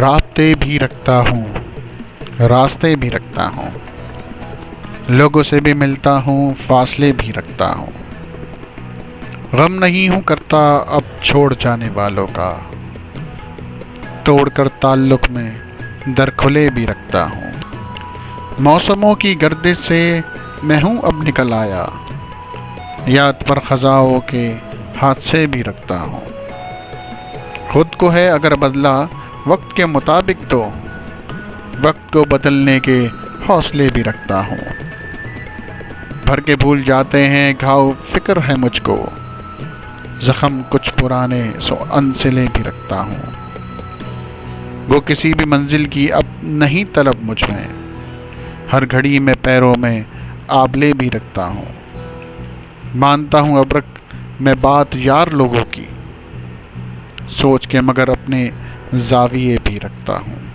रास्ते भी रखता हूँ, रास्ते भी रखता हूँ। लोगों से भी मिलता हूँ, फासले भी रखता हूँ। गम नहीं हूँ करता अब छोड़ जाने वालों का। तोड़कर ताल्लुक में दर खुले भी रखता हूँ। मौसमों की गर्दिश से मैं हूँ अब निकल आया। याद पर ख़जाओं के हादसे भी रखता हूँ। खुद को है अगर बदला वक्त के मुताबिक तो वक्त को बदलने के हौसले भी रखता हूँ। भर के भूल जाते हैं, घाव फ़िक्र है मुझको। ज़ख़म कुछ पुराने सो अनसिले भी रखता हूँ। वो किसी भी मंजिल की अब नहीं तलब मुझमें। हर घड़ी में पैरों में आबले भी रखता हूँ। मानता हूँ अबरक, मैं बात यार लोगों की। सोच के मगर अपने जाविये भी रखता हूँ।